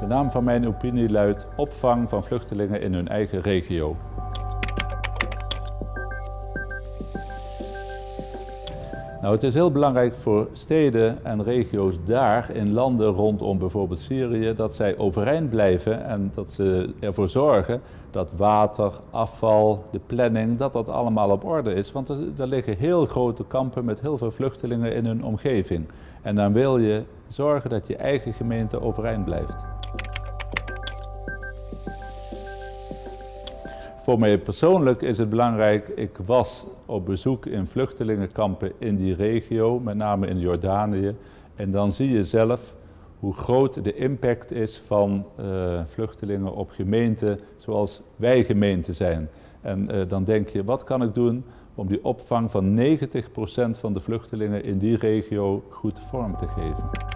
De naam van mijn opinie luidt opvang van vluchtelingen in hun eigen regio. Nou, het is heel belangrijk voor steden en regio's daar in landen rondom bijvoorbeeld Syrië dat zij overeind blijven en dat ze ervoor zorgen dat water, afval, de planning, dat dat allemaal op orde is. Want er, er liggen heel grote kampen met heel veel vluchtelingen in hun omgeving. En dan wil je zorgen dat je eigen gemeente overeind blijft. Voor mij persoonlijk is het belangrijk, ik was op bezoek in vluchtelingenkampen in die regio, met name in Jordanië. En dan zie je zelf hoe groot de impact is van uh, vluchtelingen op gemeenten zoals wij gemeenten zijn. En uh, dan denk je, wat kan ik doen om die opvang van 90% van de vluchtelingen in die regio goed vorm te geven?